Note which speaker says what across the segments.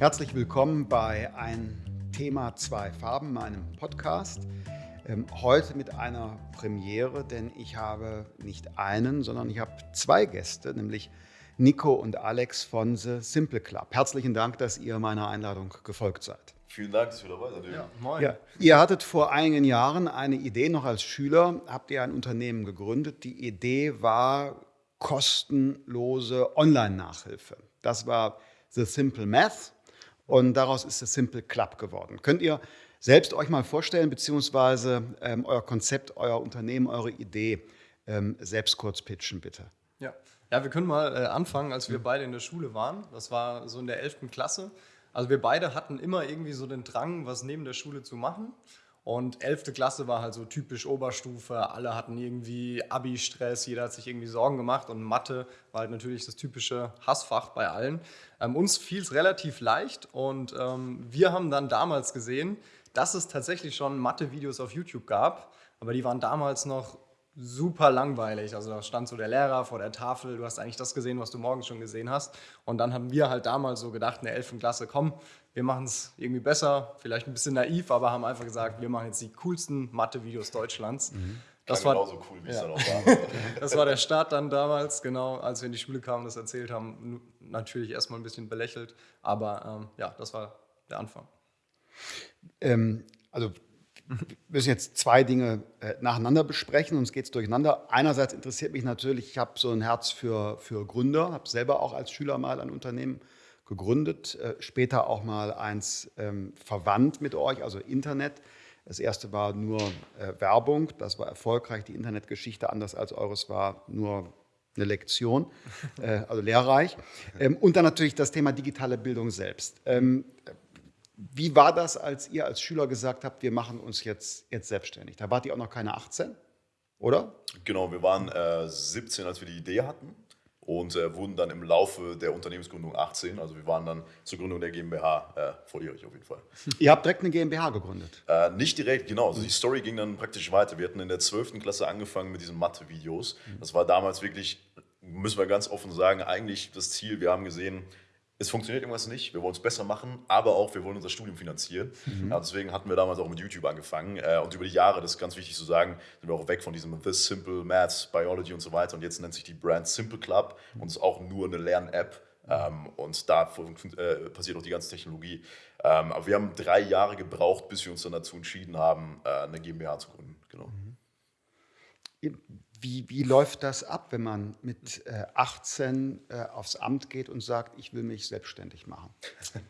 Speaker 1: Herzlich willkommen bei Ein Thema, zwei Farben, meinem Podcast. Ähm, heute mit einer Premiere, denn ich habe nicht einen, sondern ich habe zwei Gäste, nämlich Nico und Alex von The Simple Club. Herzlichen Dank, dass ihr meiner Einladung gefolgt seid.
Speaker 2: Vielen Dank, dass wir dabei sind.
Speaker 1: Ja, moin. Ja, ihr hattet vor einigen Jahren eine Idee, noch als Schüler habt ihr ein Unternehmen gegründet. Die Idee war kostenlose Online-Nachhilfe. Das war The Simple Math und daraus ist das Simple Club geworden. Könnt ihr selbst euch mal vorstellen, beziehungsweise ähm, euer Konzept, euer Unternehmen, eure Idee ähm, selbst kurz pitchen, bitte?
Speaker 3: Ja, ja wir können mal äh, anfangen, als wir beide in der Schule waren. Das war so in der 11. Klasse. Also wir beide hatten immer irgendwie so den Drang, was neben der Schule zu machen. Und 11. Klasse war halt so typisch Oberstufe. Alle hatten irgendwie Abi-Stress, jeder hat sich irgendwie Sorgen gemacht und Mathe war halt natürlich das typische Hassfach bei allen. Ähm, uns fiel es relativ leicht und ähm, wir haben dann damals gesehen, dass es tatsächlich schon Mathe-Videos auf YouTube gab, aber die waren damals noch super langweilig. Also da stand so der Lehrer vor der Tafel, du hast eigentlich das gesehen, was du morgens schon gesehen hast. Und dann haben wir halt damals so gedacht in der 11. Klasse, komm, wir machen es irgendwie besser, vielleicht ein bisschen naiv, aber haben einfach gesagt, wir machen jetzt die coolsten Mathe-Videos Deutschlands.
Speaker 2: Mhm. Das war genauso cool, wie ja. es dann auch
Speaker 3: war. das war der Start dann damals, genau, als wir in die Schule kamen und das erzählt haben. Natürlich erstmal ein bisschen belächelt, aber ähm, ja, das war der Anfang.
Speaker 1: Ähm, also wir müssen jetzt zwei Dinge äh, nacheinander besprechen, sonst geht es durcheinander. Einerseits interessiert mich natürlich, ich habe so ein Herz für, für Gründer, habe selber auch als Schüler mal ein Unternehmen gegründet, äh, später auch mal eins ähm, verwandt mit euch, also Internet. Das erste war nur äh, Werbung, das war erfolgreich. Die Internetgeschichte, anders als eures, war nur eine Lektion, äh, also lehrreich. Ähm, und dann natürlich das Thema digitale Bildung selbst. Ähm, wie war das, als ihr als Schüler gesagt habt, wir machen uns jetzt, jetzt selbstständig? Da wart ihr auch noch keine 18, oder?
Speaker 2: Genau, wir waren äh, 17, als wir die Idee hatten und äh, wurden dann im Laufe der Unternehmensgründung 18. Also wir waren dann zur Gründung der GmbH äh, volljährig auf jeden Fall.
Speaker 1: Ihr habt direkt eine GmbH gegründet?
Speaker 2: Äh, nicht direkt, genau. Also die Story ging dann praktisch weiter. Wir hatten in der 12. Klasse angefangen mit diesen Mathe-Videos. Das war damals wirklich, müssen wir ganz offen sagen, eigentlich das Ziel. Wir haben gesehen, es funktioniert irgendwas nicht, wir wollen es besser machen, aber auch wir wollen unser Studium finanzieren. Mhm. Ja, deswegen hatten wir damals auch mit YouTube angefangen äh, und über die Jahre, das ist ganz wichtig zu sagen, sind wir auch weg von diesem This Simple Maths, Biology und so weiter und jetzt nennt sich die Brand Simple Club und ist auch nur eine Lern-App ähm, und da äh, passiert auch die ganze Technologie. Ähm, aber wir haben drei Jahre gebraucht, bis wir uns dann dazu entschieden haben, äh, eine GmbH zu gründen. Genau.
Speaker 1: Mhm. Wie, wie läuft das ab, wenn man mit äh, 18 äh, aufs Amt geht und sagt, ich will mich selbstständig machen?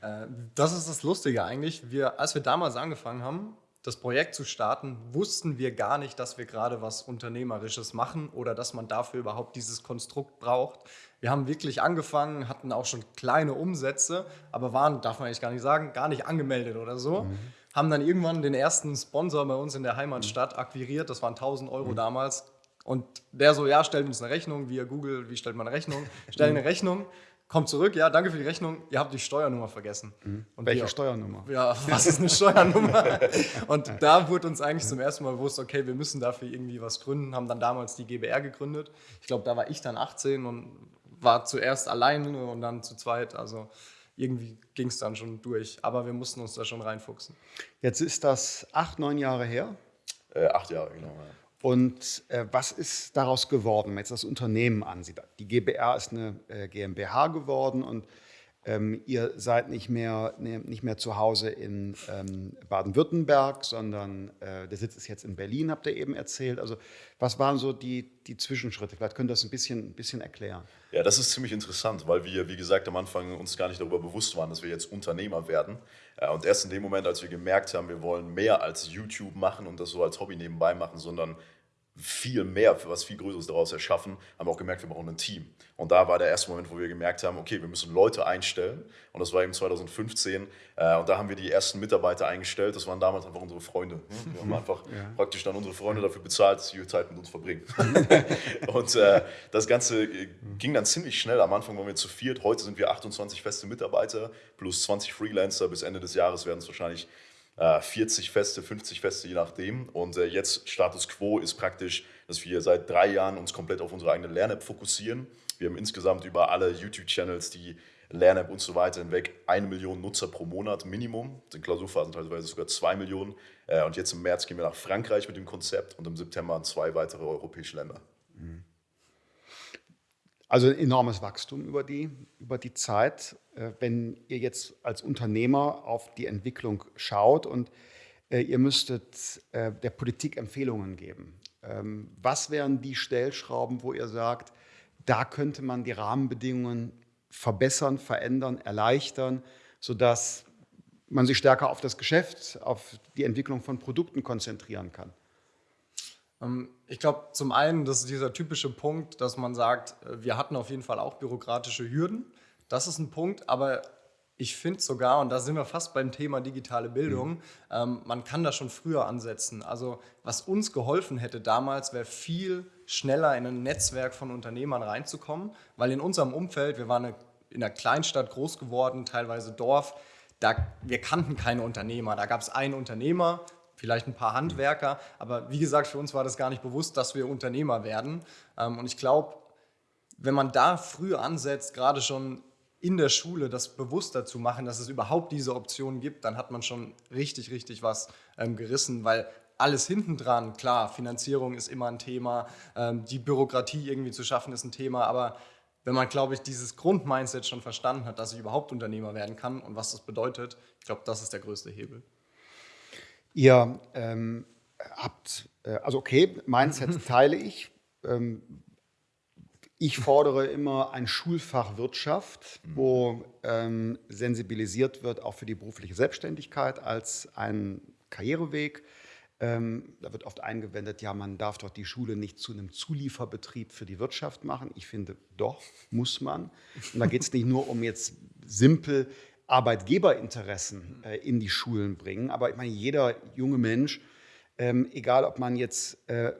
Speaker 3: Äh, das ist das Lustige eigentlich. Wir, als wir damals angefangen haben, das Projekt zu starten, wussten wir gar nicht, dass wir gerade was Unternehmerisches machen oder dass man dafür überhaupt dieses Konstrukt braucht. Wir haben wirklich angefangen, hatten auch schon kleine Umsätze, aber waren, darf man eigentlich gar nicht sagen, gar nicht angemeldet oder so. Mhm. Haben dann irgendwann den ersten Sponsor bei uns in der Heimatstadt akquiriert, das waren 1000 Euro mhm. damals, und der so, ja, stellt uns eine Rechnung via Google, wie stellt man eine Rechnung? Stell eine Rechnung, kommt zurück, ja, danke für die Rechnung, ihr habt die Steuernummer vergessen.
Speaker 1: Mhm. Und Welche wir, Steuernummer?
Speaker 3: Ja, was ist eine Steuernummer? und da wurde uns eigentlich zum ersten Mal bewusst, okay, wir müssen dafür irgendwie was gründen, haben dann damals die GBR gegründet. Ich glaube, da war ich dann 18 und war zuerst alleine und dann zu zweit, also irgendwie ging es dann schon durch. Aber wir mussten uns da schon reinfuchsen.
Speaker 1: Jetzt ist das acht, neun Jahre her?
Speaker 2: Äh, acht Jahre, genau. Ja.
Speaker 1: Und äh, was ist daraus geworden, wenn man jetzt das Unternehmen ansieht? Die GBR ist eine äh, GmbH geworden und ähm, ihr seid nicht mehr, ne, nicht mehr zu Hause in ähm, Baden-Württemberg, sondern äh, der Sitz ist jetzt in Berlin, habt ihr eben erzählt. Also was waren so die, die Zwischenschritte? Vielleicht könnt ihr das ein bisschen, ein bisschen erklären.
Speaker 2: Ja, das ist ziemlich interessant, weil wir, wie gesagt, am Anfang uns gar nicht darüber bewusst waren, dass wir jetzt Unternehmer werden. Äh, und erst in dem Moment, als wir gemerkt haben, wir wollen mehr als YouTube machen und das so als Hobby nebenbei machen, sondern viel mehr, für was viel Größeres daraus erschaffen, haben wir auch gemerkt, wir brauchen ein Team. Und da war der erste Moment, wo wir gemerkt haben, okay, wir müssen Leute einstellen. Und das war eben 2015. Äh, und da haben wir die ersten Mitarbeiter eingestellt. Das waren damals einfach unsere Freunde. Wir haben einfach ja. praktisch dann unsere Freunde dafür bezahlt, dass sie ihre Zeit mit uns verbringen. und äh, das Ganze äh, ging dann ziemlich schnell. Am Anfang waren wir zu viert. Heute sind wir 28 feste Mitarbeiter plus 20 Freelancer. Bis Ende des Jahres werden es wahrscheinlich 40 äh, Feste, 50 Feste, je nachdem. Und äh, jetzt Status Quo ist praktisch, dass wir seit drei Jahren uns komplett auf unsere eigene Lern-App fokussieren. Wir haben insgesamt über alle YouTube-Channels, die Lern-App und so weiter hinweg eine Million Nutzer pro Monat Minimum. In Klausurphasen teilweise sogar zwei Millionen. Äh, und jetzt im März gehen wir nach Frankreich mit dem Konzept und im September an zwei weitere europäische Länder.
Speaker 1: Also ein enormes Wachstum über die, über die Zeit. Äh, wenn ihr jetzt als Unternehmer auf die Entwicklung schaut und äh, ihr müsstet äh, der Politik Empfehlungen geben, ähm, was wären die Stellschrauben, wo ihr sagt, da könnte man die Rahmenbedingungen verbessern, verändern, erleichtern, sodass man sich stärker auf das Geschäft, auf die Entwicklung von Produkten konzentrieren kann?
Speaker 3: Ähm, ich glaube, zum einen, das ist dieser typische Punkt, dass man sagt, wir hatten auf jeden Fall auch bürokratische Hürden. Das ist ein Punkt, aber ich finde sogar, und da sind wir fast beim Thema digitale Bildung, mhm. ähm, man kann da schon früher ansetzen. Also was uns geholfen hätte damals, wäre viel schneller in ein Netzwerk von Unternehmern reinzukommen, weil in unserem Umfeld, wir waren eine, in einer Kleinstadt groß geworden, teilweise Dorf, da, wir kannten keine Unternehmer. Da gab es einen Unternehmer, vielleicht ein paar Handwerker. Aber wie gesagt, für uns war das gar nicht bewusst, dass wir Unternehmer werden. Ähm, und ich glaube, wenn man da früh ansetzt, gerade schon in der Schule das bewusster zu machen, dass es überhaupt diese Option gibt, dann hat man schon richtig, richtig was ähm, gerissen, weil alles hinten dran, klar, Finanzierung ist immer ein Thema, ähm, die Bürokratie irgendwie zu schaffen ist ein Thema, aber wenn man, glaube ich, dieses Grundmindset schon verstanden hat, dass ich überhaupt Unternehmer werden kann und was das bedeutet, ich glaube, das ist der größte Hebel.
Speaker 1: Ihr ähm, habt, äh, also okay, Mindset teile ich. Ähm, ich fordere immer ein Schulfach Wirtschaft, wo ähm, sensibilisiert wird auch für die berufliche Selbstständigkeit als ein Karriereweg. Ähm, da wird oft eingewendet, ja, man darf doch die Schule nicht zu einem Zulieferbetrieb für die Wirtschaft machen. Ich finde, doch, muss man. Und da geht es nicht nur um jetzt simpel Arbeitgeberinteressen äh, in die Schulen bringen. Aber ich meine, jeder junge Mensch, ähm, egal ob man jetzt äh,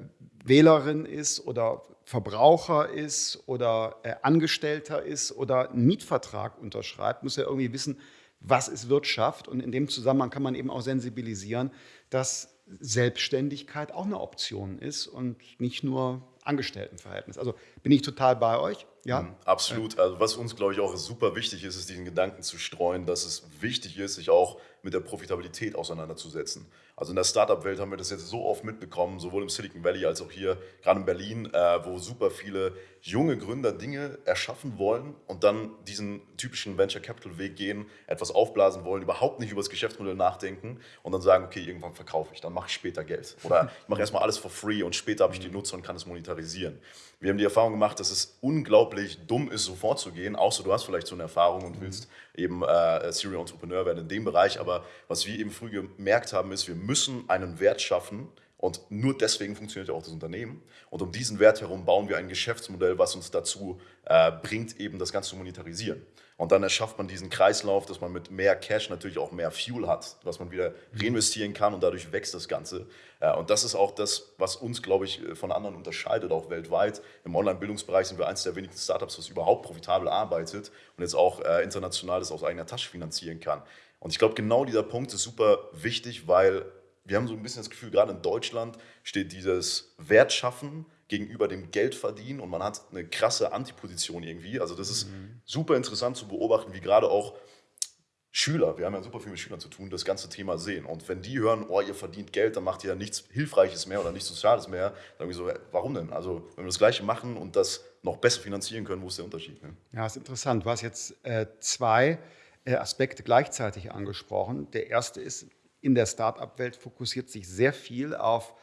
Speaker 1: Wählerin ist oder Verbraucher ist oder äh, Angestellter ist oder einen Mietvertrag unterschreibt, muss ja irgendwie wissen, was ist Wirtschaft. Und in dem Zusammenhang kann man eben auch sensibilisieren, dass Selbstständigkeit auch eine Option ist und nicht nur Angestelltenverhältnis. Also bin ich total bei euch. Ja,
Speaker 2: mhm, absolut. Also was uns, glaube ich, auch super wichtig ist, ist diesen Gedanken zu streuen, dass es wichtig ist, sich auch mit der Profitabilität auseinanderzusetzen. Also in der Startup-Welt haben wir das jetzt so oft mitbekommen, sowohl im Silicon Valley als auch hier, gerade in Berlin, äh, wo super viele junge Gründer Dinge erschaffen wollen und dann diesen typischen Venture Capital Weg gehen, etwas aufblasen wollen, überhaupt nicht über das Geschäftsmodell nachdenken und dann sagen, okay, irgendwann verkaufe ich, dann mache ich später Geld. Oder ich mache erstmal alles for free und später habe ich die Nutzer und kann es monetarisieren. Wir haben die Erfahrung gemacht, dass es unglaublich dumm ist, so vorzugehen, außer du hast vielleicht so eine Erfahrung und willst eben äh, Serial Entrepreneur werden in dem Bereich. Aber was wir eben früh gemerkt haben, ist, wir müssen einen Wert schaffen, und nur deswegen funktioniert ja auch das Unternehmen. Und um diesen Wert herum bauen wir ein Geschäftsmodell, was uns dazu äh, bringt, eben das Ganze zu monetarisieren. Und dann erschafft man diesen Kreislauf, dass man mit mehr Cash natürlich auch mehr Fuel hat, was man wieder reinvestieren kann und dadurch wächst das Ganze. Äh, und das ist auch das, was uns, glaube ich, von anderen unterscheidet, auch weltweit. Im Online-Bildungsbereich sind wir eines der wenigen Startups, das überhaupt profitabel arbeitet und jetzt auch äh, international das aus eigener Tasche finanzieren kann. Und ich glaube, genau dieser Punkt ist super wichtig, weil wir haben so ein bisschen das Gefühl, gerade in Deutschland steht dieses Wertschaffen gegenüber dem Geldverdienen und man hat eine krasse Antiposition irgendwie. Also das ist mhm. super interessant zu beobachten, wie gerade auch Schüler, wir haben ja super viel mit Schülern zu tun, das ganze Thema sehen. Und wenn die hören, oh, ihr verdient Geld, dann macht ihr ja nichts Hilfreiches mehr oder nichts Soziales mehr, dann sagen so, warum denn? Also wenn wir das Gleiche machen und das noch besser finanzieren können, wo ist der Unterschied? Ne?
Speaker 1: Ja, ist interessant. Du hast jetzt äh, zwei äh, Aspekte gleichzeitig angesprochen. Der erste ist, in der Start-up-Welt fokussiert sich sehr viel auf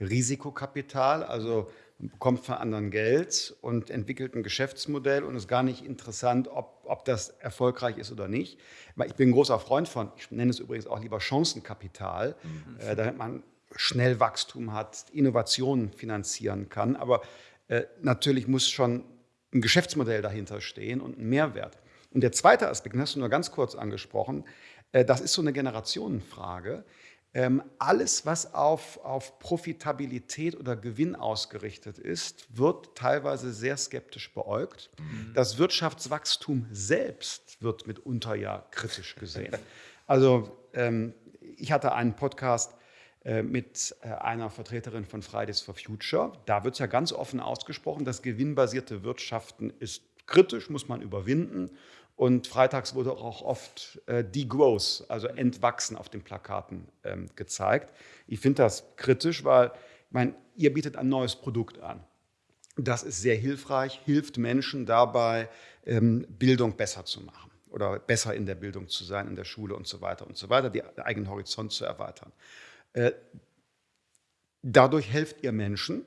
Speaker 1: Risikokapital, also man bekommt von anderen Geld und entwickelt ein Geschäftsmodell und ist gar nicht interessant, ob, ob das erfolgreich ist oder nicht. Ich bin ein großer Freund von, ich nenne es übrigens auch lieber Chancenkapital, mhm. äh, damit man schnell Wachstum hat, Innovationen finanzieren kann. Aber äh, natürlich muss schon ein Geschäftsmodell dahinter stehen und ein Mehrwert. Und der zweite Aspekt, den hast du nur ganz kurz angesprochen, das ist so eine Generationenfrage. Ähm, alles, was auf, auf Profitabilität oder Gewinn ausgerichtet ist, wird teilweise sehr skeptisch beäugt. Mhm. Das Wirtschaftswachstum selbst wird mitunter ja kritisch gesehen. Also ähm, ich hatte einen Podcast äh, mit äh, einer Vertreterin von Fridays for Future. Da wird es ja ganz offen ausgesprochen, das gewinnbasierte Wirtschaften ist kritisch, muss man überwinden. Und freitags wurde auch oft äh, Degrowth, also Entwachsen auf den Plakaten ähm, gezeigt. Ich finde das kritisch, weil ich meine, ihr bietet ein neues Produkt an. Das ist sehr hilfreich, hilft Menschen dabei, ähm, Bildung besser zu machen oder besser in der Bildung zu sein, in der Schule und so weiter und so weiter, den eigenen Horizont zu erweitern. Äh, dadurch helft ihr Menschen,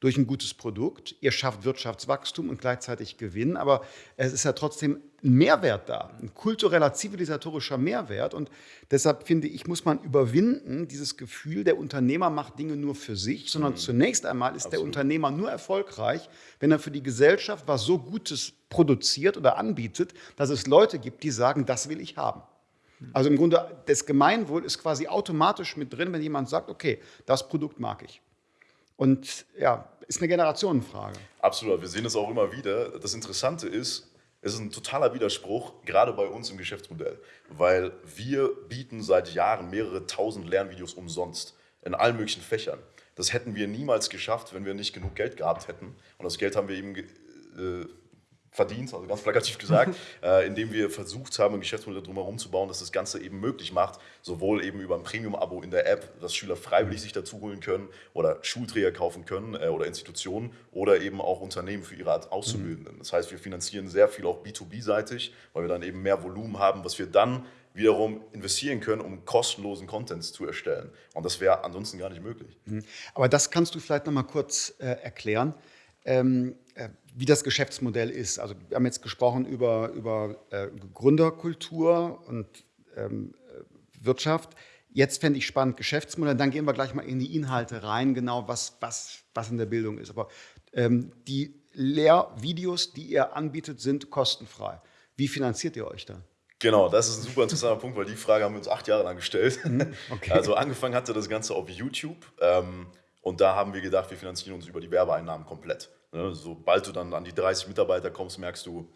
Speaker 1: durch ein gutes Produkt. Ihr schafft Wirtschaftswachstum und gleichzeitig Gewinn, aber es ist ja trotzdem Mehrwert da, ein kultureller, zivilisatorischer Mehrwert. Und deshalb finde ich, muss man überwinden, dieses Gefühl, der Unternehmer macht Dinge nur für sich, sondern mhm. zunächst einmal ist Absolut. der Unternehmer nur erfolgreich, wenn er für die Gesellschaft was so Gutes produziert oder anbietet, dass es Leute gibt, die sagen, das will ich haben. Also im Grunde, das Gemeinwohl ist quasi automatisch mit drin, wenn jemand sagt, okay, das Produkt mag ich. Und ja, ist eine Generationenfrage.
Speaker 2: Absolut, wir sehen es auch immer wieder. Das Interessante ist, es ist ein totaler Widerspruch, gerade bei uns im Geschäftsmodell, weil wir bieten seit Jahren mehrere tausend Lernvideos umsonst in allen möglichen Fächern. Das hätten wir niemals geschafft, wenn wir nicht genug Geld gehabt hätten. Und das Geld haben wir eben äh, verdient, also ganz plakativ gesagt, äh, indem wir versucht haben, ein Geschäftsmodell drumherum zu bauen, das das Ganze eben möglich macht, sowohl eben über ein Premium-Abo in der App, dass Schüler freiwillig sich dazu holen können oder Schulträger kaufen können äh, oder Institutionen oder eben auch Unternehmen für ihre Art Auszubildenden. Das heißt, wir finanzieren sehr viel auch B2B-seitig, weil wir dann eben mehr Volumen haben, was wir dann wiederum investieren können, um kostenlosen Content zu erstellen. Und das wäre ansonsten gar nicht möglich.
Speaker 1: Mhm. Aber das kannst du vielleicht noch mal kurz äh, erklären. Ähm, äh, wie das Geschäftsmodell ist. Also wir haben jetzt gesprochen über, über äh, Gründerkultur und ähm, äh, Wirtschaft. Jetzt fände ich spannend Geschäftsmodell. Dann gehen wir gleich mal in die Inhalte rein, genau was, was, was in der Bildung ist. Aber ähm, die Lehrvideos, die ihr anbietet, sind kostenfrei. Wie finanziert ihr euch da?
Speaker 2: Genau, das ist ein super interessanter Punkt, weil die Frage haben wir uns acht Jahre lang gestellt. Mhm, okay. Also angefangen hatte das Ganze auf YouTube ähm, und da haben wir gedacht, wir finanzieren uns über die Werbeeinnahmen komplett. Ne? Sobald du dann an die 30 Mitarbeiter kommst, merkst du,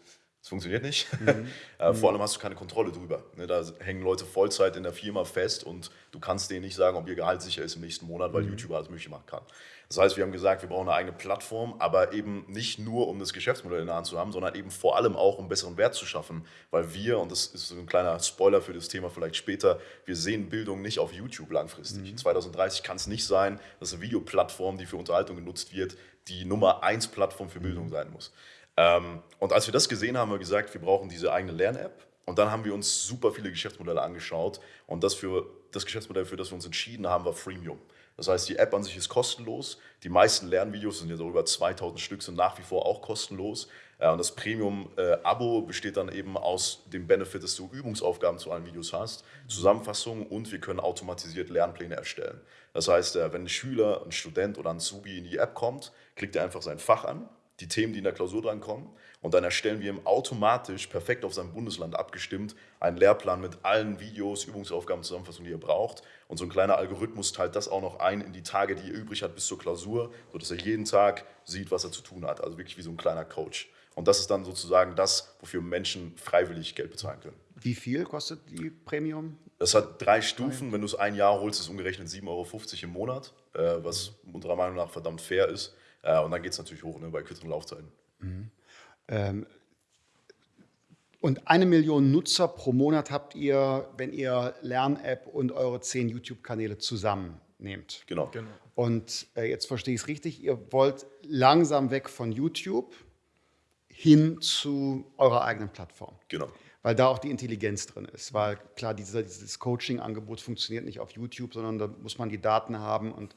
Speaker 2: es funktioniert nicht. Mhm. äh, vor allem hast du keine Kontrolle drüber. Ne? Da hängen Leute Vollzeit in der Firma fest und du kannst denen nicht sagen, ob ihr Gehalt sicher ist im nächsten Monat, weil mhm. YouTube alles möglich machen kann. Das heißt, wir haben gesagt, wir brauchen eine eigene Plattform, aber eben nicht nur, um das Geschäftsmodell in der Hand zu haben, sondern eben vor allem auch, um besseren Wert zu schaffen. Weil wir, und das ist so ein kleiner Spoiler für das Thema vielleicht später, wir sehen Bildung nicht auf YouTube langfristig. Mhm. 2030 kann es nicht sein, dass eine Videoplattform, die für Unterhaltung genutzt wird, die Nummer 1 Plattform für Bildung sein muss. Ähm, und als wir das gesehen haben, haben wir gesagt, wir brauchen diese eigene Lern-App. Und dann haben wir uns super viele Geschäftsmodelle angeschaut. Und das, für, das Geschäftsmodell, für das wir uns entschieden haben, war Freemium. Das heißt, die App an sich ist kostenlos. Die meisten Lernvideos sind ja so über 2000 Stück, sind nach wie vor auch kostenlos. Äh, und das Premium-Abo besteht dann eben aus dem Benefit, dass du Übungsaufgaben zu allen Videos hast, Zusammenfassungen und wir können automatisiert Lernpläne erstellen. Das heißt, äh, wenn ein Schüler, ein Student oder ein Zubi in die App kommt, klickt er einfach sein Fach an, die Themen, die in der Klausur drankommen und dann erstellen wir ihm automatisch, perfekt auf sein Bundesland abgestimmt, einen Lehrplan mit allen Videos, Übungsaufgaben, Zusammenfassungen, die er braucht. Und so ein kleiner Algorithmus teilt das auch noch ein in die Tage, die er übrig hat bis zur Klausur, sodass er jeden Tag sieht, was er zu tun hat. Also wirklich wie so ein kleiner Coach. Und das ist dann sozusagen das, wofür Menschen freiwillig Geld bezahlen können.
Speaker 1: Wie viel kostet die Premium?
Speaker 2: Das hat drei Stufen. Wenn du es ein Jahr holst, ist es umgerechnet 7,50 Euro im Monat, äh, was unserer Meinung nach verdammt fair ist. Äh, und dann geht es natürlich hoch ne, bei kürzeren Laufzeiten. Mhm. Ähm,
Speaker 1: und eine Million Nutzer pro Monat habt ihr, wenn ihr Lern-App und eure zehn YouTube-Kanäle zusammennehmt.
Speaker 2: Genau. genau.
Speaker 1: Und äh, jetzt verstehe ich es richtig, ihr wollt langsam weg von YouTube hin zu eurer eigenen Plattform.
Speaker 2: Genau.
Speaker 1: Weil da auch die Intelligenz drin ist. Weil klar, dieser, dieses Coaching-Angebot funktioniert nicht auf YouTube, sondern da muss man die Daten haben und,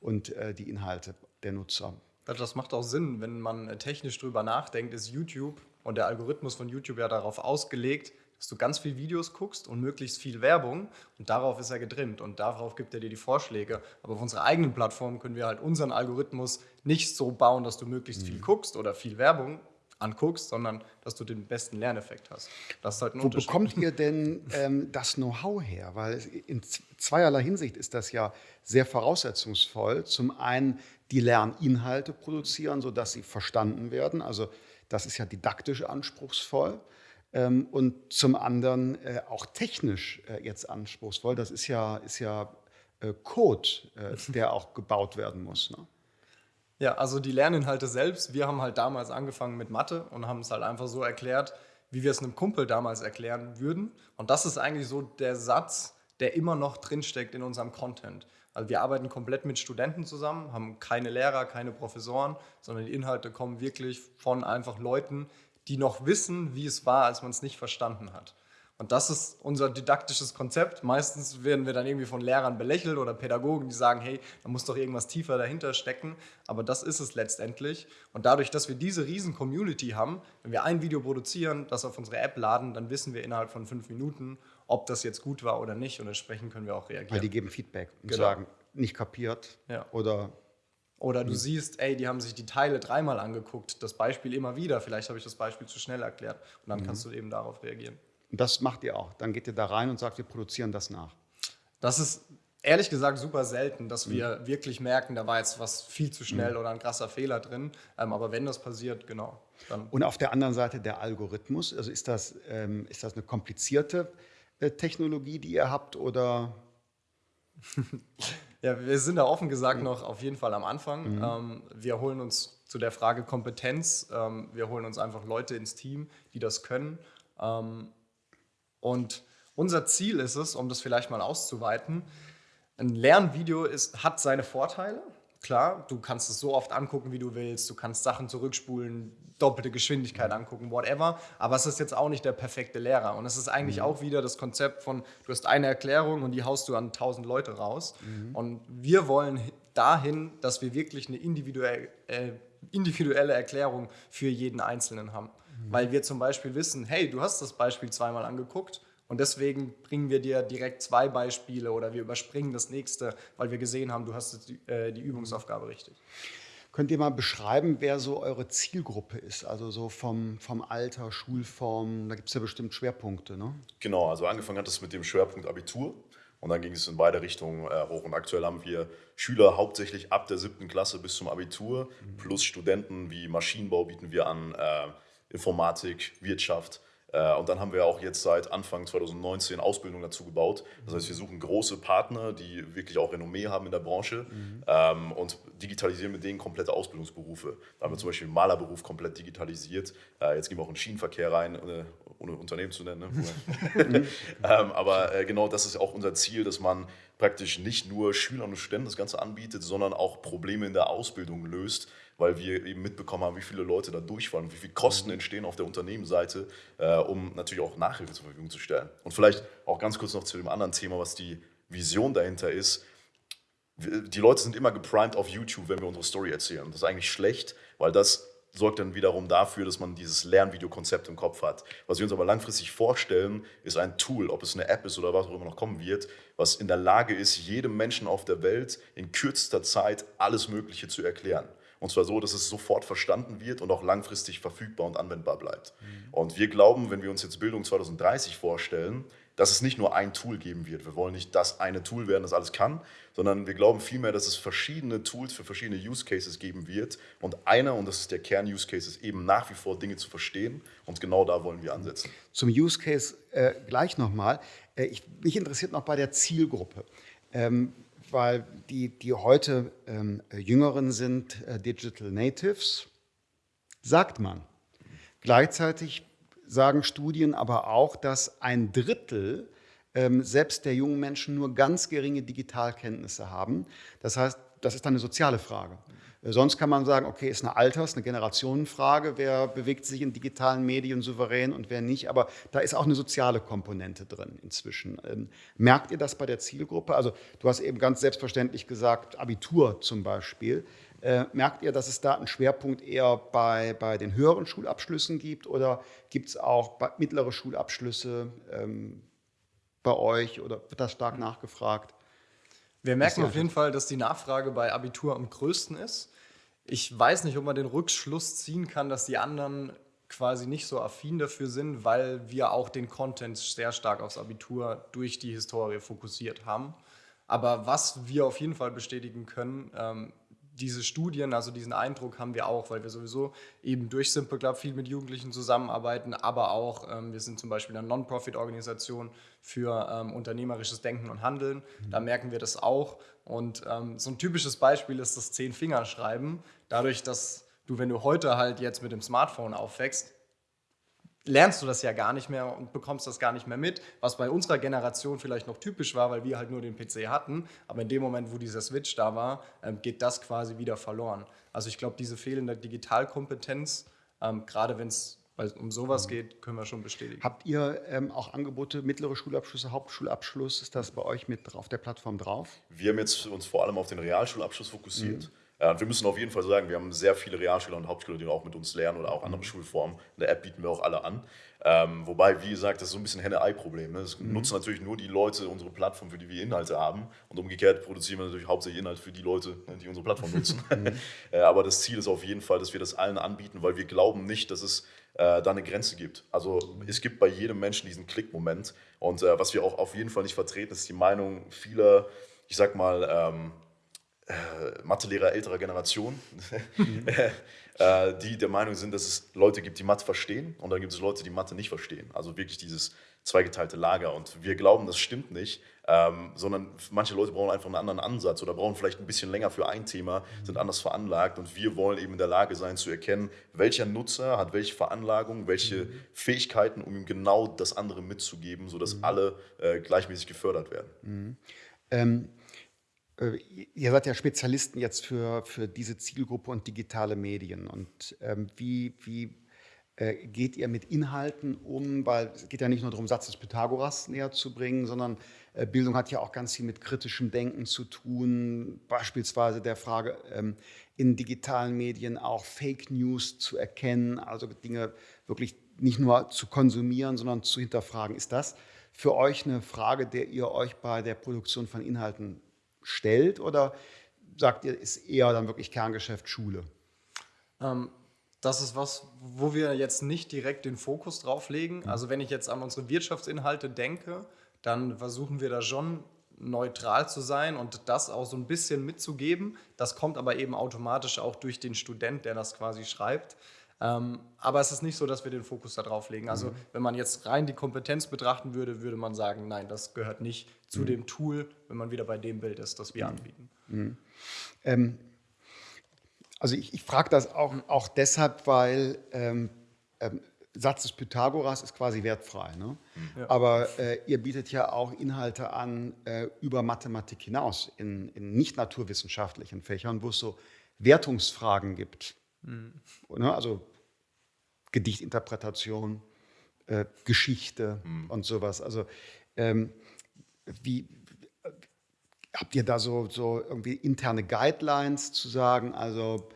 Speaker 1: und äh, die Inhalte der Nutzer.
Speaker 3: Das macht auch Sinn, wenn man äh, technisch drüber nachdenkt, ist YouTube und der Algorithmus von YouTube ja darauf ausgelegt, dass du ganz viele Videos guckst und möglichst viel Werbung und darauf ist er getrimmt und darauf gibt er dir die Vorschläge. Aber auf unserer eigenen Plattform können wir halt unseren Algorithmus nicht so bauen, dass du möglichst viel mhm. guckst oder viel Werbung, anguckst, sondern dass du den besten Lerneffekt hast.
Speaker 1: Das ist halt ein Wo bekommt ihr denn ähm, das Know-how her? Weil in zweierlei Hinsicht ist das ja sehr voraussetzungsvoll. Zum einen die Lerninhalte produzieren, sodass sie verstanden werden. Also das ist ja didaktisch anspruchsvoll. Ähm, und zum anderen äh, auch technisch äh, jetzt anspruchsvoll. Das ist ja, ist ja äh, Code, äh, der auch gebaut werden muss. Ne?
Speaker 3: Ja, also die Lerninhalte selbst, wir haben halt damals angefangen mit Mathe und haben es halt einfach so erklärt, wie wir es einem Kumpel damals erklären würden. Und das ist eigentlich so der Satz, der immer noch drinsteckt in unserem Content. Also wir arbeiten komplett mit Studenten zusammen, haben keine Lehrer, keine Professoren, sondern die Inhalte kommen wirklich von einfach Leuten, die noch wissen, wie es war, als man es nicht verstanden hat. Und das ist unser didaktisches Konzept. Meistens werden wir dann irgendwie von Lehrern belächelt oder Pädagogen, die sagen, hey, da muss doch irgendwas tiefer dahinter stecken. Aber das ist es letztendlich. Und dadurch, dass wir diese riesen Community haben, wenn wir ein Video produzieren, das auf unsere App laden, dann wissen wir innerhalb von fünf Minuten, ob das jetzt gut war oder nicht. Und entsprechend können wir auch reagieren.
Speaker 1: Weil die geben Feedback und
Speaker 3: Genau.
Speaker 1: sagen, nicht kapiert
Speaker 3: Ja.
Speaker 1: oder
Speaker 3: Oder du siehst, ey, die haben sich die Teile dreimal angeguckt, das Beispiel immer wieder. Vielleicht habe ich das Beispiel zu schnell erklärt. Und dann kannst du eben darauf reagieren.
Speaker 1: Und das macht ihr auch. Dann geht ihr da rein und sagt, wir produzieren das nach.
Speaker 3: Das ist ehrlich gesagt super selten, dass wir wirklich merken, da war jetzt was viel zu schnell oder ein krasser Fehler drin. Ähm, aber wenn das passiert, genau,
Speaker 1: Und auf der anderen Seite der Algorithmus, also ist das, ähm, ist das eine komplizierte äh, Technologie, die ihr habt oder
Speaker 3: Ja, wir sind da offen gesagt noch auf jeden Fall am Anfang. Ähm, wir holen uns zu der Frage Kompetenz, ähm, wir holen uns einfach Leute ins Team, die das können. Ähm, und unser Ziel ist es, um das vielleicht mal auszuweiten, ein Lernvideo ist, hat seine Vorteile. Klar, du kannst es so oft angucken, wie du willst. Du kannst Sachen zurückspulen, doppelte Geschwindigkeit angucken, whatever. Aber es ist jetzt auch nicht der perfekte Lehrer. Und es ist eigentlich auch wieder das Konzept von, du hast eine Erklärung und die haust du an tausend Leute raus. Und wir wollen hi- dahin, dass wir wirklich eine individuell, äh, individuelle Erklärung für jeden Einzelnen haben. Weil wir zum Beispiel wissen, hey, du hast das Beispiel zweimal angeguckt und deswegen bringen wir dir direkt zwei Beispiele oder wir überspringen das nächste, weil wir gesehen haben, du hast jetzt die, äh, die Übungsaufgabe richtig.
Speaker 1: könnt ihr mal beschreiben, wer so eure Zielgruppe ist? Also so vom, vom Alter, Schulform, da gibt es ja bestimmt Schwerpunkte, ne?
Speaker 2: Genau, also angefangen hat es mit dem Schwerpunkt Abitur und dann ging es in beide Richtungen äh, hoch. Und aktuell haben wir Schüler hauptsächlich ab der siebten Klasse bis zum Abitur, plus Studenten wie Maschinenbau bieten wir an, äh, Informatik, Wirtschaft. Äh, und dann haben wir auch jetzt seit Anfang 2019 Ausbildung dazu gebaut. Das heißt, wir suchen große Partner, die wirklich auch Renommee haben in der Branche ähm, und digitalisieren mit denen komplette Ausbildungsberufe. Da haben wir zum Beispiel den Malerberuf komplett digitalisiert. Äh, jetzt gehen wir auch in den Schienenverkehr rein, äh, ohne Unternehmen zu nennen. Ne? ähm, aber genau das ist auch unser Ziel, dass man praktisch nicht nur Schülern und Studenten das Ganze anbietet, sondern auch Probleme in der Ausbildung löst, weil wir eben mitbekommen haben, wie viele Leute da durchfallen, wie viele Kosten entstehen auf der Unternehmensseite, äh, um natürlich auch Nachhilfe zur Verfügung zu stellen. Und vielleicht auch ganz kurz noch zu dem anderen Thema, was die Vision dahinter ist. Die Leute sind immer geprimed auf YouTube, wenn wir unsere Story erzählen. Das ist eigentlich schlecht, weil das sorgt dann wiederum dafür, dass man dieses Lernvideokonzept im Kopf hat. Was wir uns aber langfristig vorstellen, ist ein Tool, ob es eine App ist oder was auch immer noch kommen wird, was in der Lage ist, jedem Menschen auf der Welt in kürzester Zeit alles Mögliche zu erklären. Und zwar so, dass es sofort verstanden wird und auch langfristig verfügbar und anwendbar bleibt. Und wir glauben, wenn wir uns jetzt Bildung 2030 vorstellen, dass es nicht nur ein Tool geben wird. Wir wollen nicht das eine Tool werden, das alles kann, sondern wir glauben vielmehr, dass es verschiedene Tools für verschiedene Use Cases geben wird. Und einer, und das ist der Kern-Use Case, ist eben nach wie vor Dinge zu verstehen. Und genau da wollen wir ansetzen.
Speaker 1: Zum Use Case äh, gleich nochmal. Äh, ich, mich interessiert noch bei der Zielgruppe, ähm, weil die, die heute ähm, Jüngeren sind äh, Digital Natives, sagt man. Gleichzeitig sagen Studien aber auch, dass ein Drittel ähm, selbst der jungen Menschen nur ganz geringe Digitalkenntnisse haben. Das heißt, das ist eine soziale Frage. Äh, Sonst kann man sagen, okay, ist eine Alters-, eine Generationenfrage, wer bewegt sich in digitalen Medien souverän und wer nicht, aber da ist auch eine soziale Komponente drin inzwischen. Ähm, merkt ihr das bei der Zielgruppe? Also du hast eben ganz selbstverständlich gesagt, Abitur zum Beispiel. Äh, merkt ihr, dass es da einen Schwerpunkt eher bei, bei den höheren Schulabschlüssen gibt oder gibt es auch mittlere Schulabschlüsse ähm, bei euch oder wird das stark nachgefragt?
Speaker 3: Wir merken auf jeden Fall, dass die Nachfrage bei Abitur am größten ist. Ich weiß nicht, ob man den Rückschluss ziehen kann, dass die anderen quasi nicht so affin dafür sind, weil wir auch den Content sehr stark aufs Abitur durch die Historie fokussiert haben. Aber was wir auf jeden Fall bestätigen können, ähm, diese Studien, also diesen Eindruck haben wir auch, weil wir sowieso eben durch Simple Club viel mit Jugendlichen zusammenarbeiten, aber auch, ähm, wir sind zum Beispiel eine Non-Profit-Organisation für ähm, unternehmerisches Denken und Handeln. Mhm. Da merken wir das auch. Und ähm, so ein typisches Beispiel ist das Zehn-Finger-Schreiben. Dadurch, dass du, wenn du heute halt jetzt mit dem Smartphone aufwächst, lernst du das ja gar nicht mehr und bekommst das gar nicht mehr mit, was bei unserer Generation vielleicht noch typisch war, weil wir halt nur den PC hatten. Aber in dem Moment, wo dieser Switch da war, ähm, geht das quasi wieder verloren. Also ich glaube, diese fehlende Digitalkompetenz, ähm, gerade wenn es um sowas mhm. geht, können wir schon bestätigen.
Speaker 1: Habt ihr ähm, auch Angebote, mittlere Schulabschlüsse, Hauptschulabschluss? Ist das bei euch mit auf der Plattform drauf?
Speaker 2: Wir haben jetzt uns vor allem auf den Realschulabschluss fokussiert. Mhm. Ja, wir müssen auf jeden Fall sagen, wir haben sehr viele Realschüler und Hauptschüler, die auch mit uns lernen oder auch andere mhm. Schulformen. In der App bieten wir auch alle an. Ähm, wobei, wie gesagt, das ist so ein bisschen Henne-Ei-Problem. Ne? Es mhm. nutzen natürlich nur die Leute unsere Plattform, für die wir Inhalte haben. Und umgekehrt produzieren wir natürlich hauptsächlich Inhalte für die Leute, ne, die unsere Plattform nutzen. Mhm. äh, aber das Ziel ist auf jeden Fall, dass wir das allen anbieten, weil wir glauben nicht, dass es äh, da eine Grenze gibt. Also es gibt bei jedem Menschen diesen Klickmoment. Und äh, was wir auch auf jeden Fall nicht vertreten, ist die Meinung vieler, ich sag mal, ähm, äh, Mathelehrer älterer Generation, mhm. äh, die der Meinung sind, dass es Leute gibt, die Mathe verstehen und dann gibt es Leute, die Mathe nicht verstehen. Also wirklich dieses zweigeteilte Lager. Und wir glauben, das stimmt nicht, ähm, sondern manche Leute brauchen einfach einen anderen Ansatz oder brauchen vielleicht ein bisschen länger für ein Thema, sind anders veranlagt und wir wollen eben in der Lage sein zu erkennen, welcher Nutzer hat welche Veranlagung, welche mhm. Fähigkeiten, um ihm genau das andere mitzugeben, sodass mhm. alle äh, gleichmäßig gefördert werden.
Speaker 1: Mhm. Ähm äh, ihr seid ja Spezialisten jetzt für, für diese Zielgruppe und digitale Medien. Und ähm, wie, wie äh, geht ihr mit Inhalten um? Weil es geht ja nicht nur darum, Satz des Pythagoras näher zu bringen, sondern äh, Bildung hat ja auch ganz viel mit kritischem Denken zu tun. Beispielsweise der Frage, ähm, in digitalen Medien auch Fake News zu erkennen, also Dinge wirklich nicht nur zu konsumieren, sondern zu hinterfragen. Ist das für euch eine Frage, der ihr euch bei der Produktion von Inhalten stellt oder sagt ihr, ist eher dann wirklich Kerngeschäft Schule?
Speaker 3: Ähm, das ist was, wo wir jetzt nicht direkt den Fokus drauf legen. Mhm. Also wenn ich jetzt an unsere Wirtschaftsinhalte denke, dann versuchen wir da schon neutral zu sein und das auch so ein bisschen mitzugeben. Das kommt aber eben automatisch auch durch den Student, der das quasi schreibt. Ähm, aber es ist nicht so, dass wir den Fokus darauf legen. Also mhm. wenn man jetzt rein die Kompetenz betrachten würde, würde man sagen, nein, das gehört nicht zu mhm. dem Tool, wenn man wieder bei dem Bild ist, das wir mhm. anbieten.
Speaker 1: Mhm. Ähm, also ich, ich frage das auch, auch deshalb, weil ähm, ähm, Satz des Pythagoras ist quasi wertfrei. Ne? Ja. Aber äh, ihr bietet ja auch Inhalte an äh, über Mathematik hinaus in, in nicht naturwissenschaftlichen Fächern, wo es so Wertungsfragen gibt. Mhm. Ne? Also Gedichtinterpretation, äh, Geschichte mhm. und sowas. Also ähm, wie habt ihr da so, so irgendwie interne Guidelines zu sagen? Also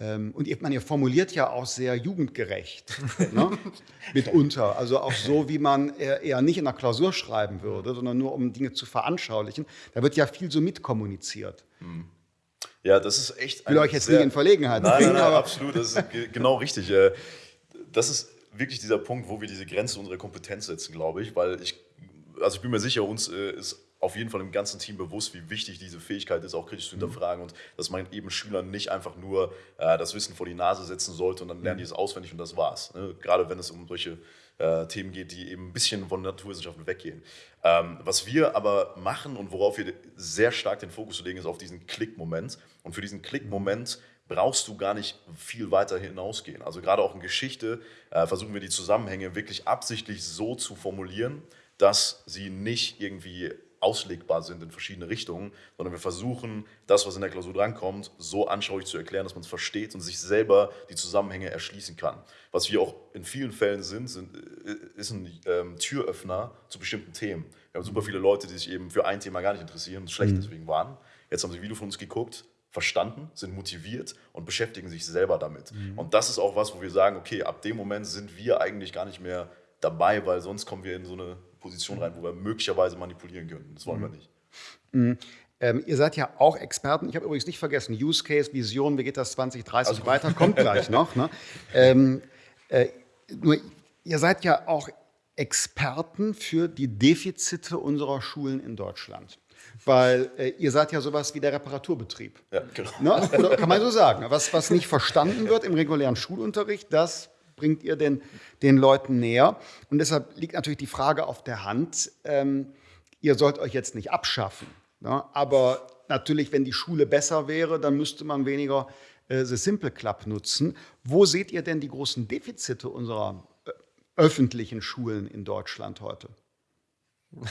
Speaker 1: ähm, und ihr, man, ihr formuliert ja auch sehr jugendgerecht, ne? mitunter. Also auch so, wie man eher, eher, nicht in einer Klausur schreiben würde, sondern nur um Dinge zu veranschaulichen. Da wird ja viel so mitkommuniziert. Mhm.
Speaker 2: Ja, das ist echt.
Speaker 1: Ich will euch jetzt sehr, nicht in Verlegenheit
Speaker 2: nein, bringen. Nein, nein, absolut, das ist genau richtig. Äh, das ist wirklich dieser Punkt, wo wir diese Grenze unserer Kompetenz setzen, glaube ich, weil ich, also ich bin mir sicher, uns äh, ist auf jeden Fall im ganzen Team bewusst, wie wichtig diese Fähigkeit ist, auch kritisch zu hinterfragen und dass man eben Schülern nicht einfach nur äh, das Wissen vor die Nase setzen sollte und dann lernen die es auswendig und das war's. Ne? Gerade wenn es um solche äh, Themen geht, die eben ein bisschen von Naturwissenschaften weggehen. Ähm, was wir aber machen und worauf wir sehr stark den Fokus legen, ist auf diesen Klick-Moment. Und für diesen Klick-Moment brauchst du gar nicht viel weiter hinausgehen. Also gerade auch in Geschichte äh, versuchen wir die Zusammenhänge wirklich absichtlich so zu formulieren, dass sie nicht irgendwie auslegbar sind in verschiedene Richtungen, sondern wir versuchen, das, was in der Klausur drankommt, so anschaulich zu erklären, dass man es versteht und sich selber die Zusammenhänge erschließen kann. Was wir auch in vielen Fällen sind, sind äh, ist ein ähm, Türöffner zu bestimmten Themen. Wir haben super viele Leute, die sich eben für ein Thema gar nicht interessieren und schlecht mhm. deswegen waren. Jetzt haben sie ein Video von uns geguckt, verstanden, sind motiviert und beschäftigen sich selber damit. Mhm. Und das ist auch was, wo wir sagen, okay, ab dem Moment sind wir eigentlich gar nicht mehr dabei, weil sonst kommen wir in so eine Position rein, wo wir möglicherweise manipulieren können. Das wollen mhm. wir nicht.
Speaker 1: Mhm. Ähm, ihr seid ja auch Experten. Ich habe übrigens nicht vergessen, Use Case, Vision, wie geht das 2030 also, weiter, kommt gleich noch. Ne? Ähm, äh, nur, ihr seid ja auch Experten für die Defizite unserer Schulen in Deutschland. weil äh, ihr seid ja sowas wie der Reparaturbetrieb.
Speaker 2: Ja, genau.
Speaker 1: Ne? Kann man so sagen. Was, was nicht verstanden wird im regulären Schulunterricht, das bringt ihr den, den Leuten näher. Und deshalb liegt natürlich die Frage auf der Hand, ähm, ihr sollt euch jetzt nicht abschaffen. Ne? Aber natürlich, wenn die Schule besser wäre, dann müsste man weniger äh, The Simple Club nutzen. Wo seht ihr denn die großen Defizite unserer äh, öffentlichen Schulen in Deutschland heute?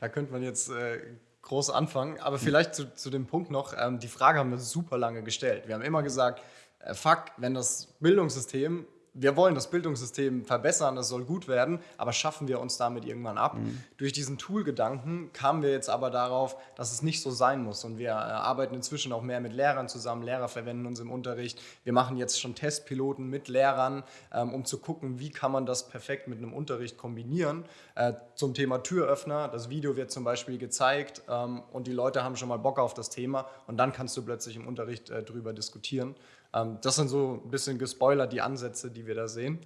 Speaker 3: da könnte man jetzt äh, groß anfangen, aber vielleicht zu, zu dem Punkt noch, ähm, die Frage haben wir super lange gestellt. Wir haben immer gesagt, äh, fuck, wenn das Bildungssystem wir wollen das Bildungssystem verbessern, es soll gut werden, aber schaffen wir uns damit irgendwann ab? Mhm. Durch diesen Tool-Gedanken kamen wir jetzt aber darauf, dass es nicht so sein muss. Und wir äh, arbeiten inzwischen auch mehr mit Lehrern zusammen. Lehrer verwenden uns im Unterricht. Wir machen jetzt schon Testpiloten mit Lehrern, ähm, um zu gucken, wie kann man das perfekt mit einem Unterricht kombinieren. Äh, zum Thema Türöffner, das Video wird zum Beispiel gezeigt ähm, und die Leute haben schon mal Bock auf das Thema und dann kannst du plötzlich im Unterricht äh, drüber diskutieren. Ähm, das sind so ein bisschen gespoilert die Ansätze, die wir da sehen.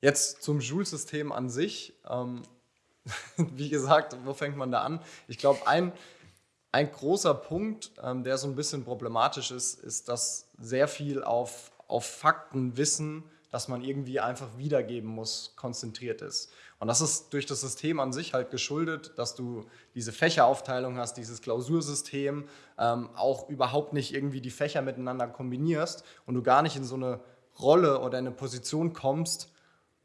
Speaker 3: Jetzt zum Schulsystem an sich. Ähm, wie gesagt, wo fängt man da an? Ich glaube, ein, ein großer Punkt, ähm, der so ein bisschen problematisch ist, ist, dass sehr viel auf, auf Faktenwissen, das man irgendwie einfach wiedergeben muss, konzentriert ist. Und das ist durch das System an sich halt geschuldet, dass du diese Fächeraufteilung hast, dieses Klausursystem, ähm, auch überhaupt nicht irgendwie die Fächer miteinander kombinierst und du gar nicht in so eine Rolle oder eine Position kommst,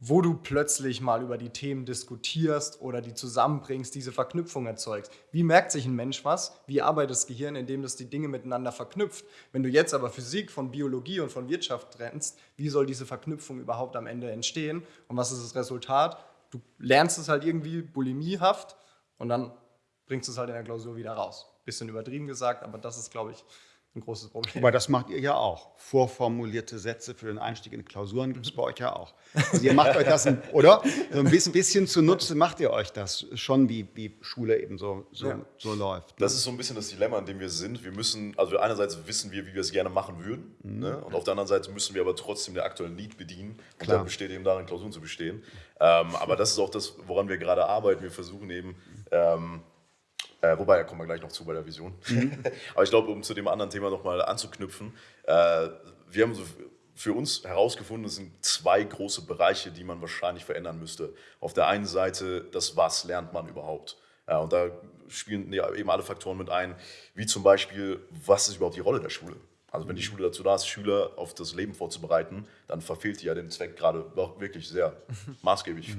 Speaker 3: wo du plötzlich mal über die Themen diskutierst oder die zusammenbringst, diese Verknüpfung erzeugst. Wie merkt sich ein Mensch was? Wie arbeitet das Gehirn, indem das die Dinge miteinander verknüpft? Wenn du jetzt aber Physik von Biologie und von Wirtschaft trennst, wie soll diese Verknüpfung überhaupt am Ende entstehen? Und was ist das Resultat? du lernst es halt irgendwie bulimiehaft und dann bringst du es halt in der Klausur wieder raus. Bisschen übertrieben gesagt, aber das ist, glaube ich, ein großes Problem.
Speaker 1: Aber das macht ihr ja auch. Vorformulierte Sätze für den Einstieg in Klausuren gibt es bei euch ja auch. Also ihr macht euch das, oder? So ein bisschen, bisschen zunutze macht ihr euch das schon, wie, wie Schule eben so, so, ja. so läuft. Ne?
Speaker 2: Das ist so ein bisschen das Dilemma, in dem wir sind. Wir müssen, also einerseits wissen wir, wie wir es gerne machen würden. Mhm. Ne? Und auf der anderen Seite müssen wir aber trotzdem der aktuellen Need bedienen. Und Klar. dann besteht eben darin, Klausuren zu bestehen. Ähm, aber das ist auch das, woran wir gerade arbeiten. Wir versuchen eben, ähm, äh, wobei, da kommen wir gleich noch zu bei der Vision. Mhm. Aber ich glaube, um zu dem anderen Thema nochmal anzuknüpfen, äh, wir haben so für uns herausgefunden, es sind zwei große Bereiche, die man wahrscheinlich verändern müsste. Auf der einen Seite, das was lernt man überhaupt? Ja, und da spielen eben alle Faktoren mit ein, wie zum Beispiel, was ist überhaupt die Rolle der Schule? Also wenn die Schule dazu da ist, Schüler auf das Leben vorzubereiten, dann verfehlt die ja den Zweck gerade wirklich sehr maßgeblich.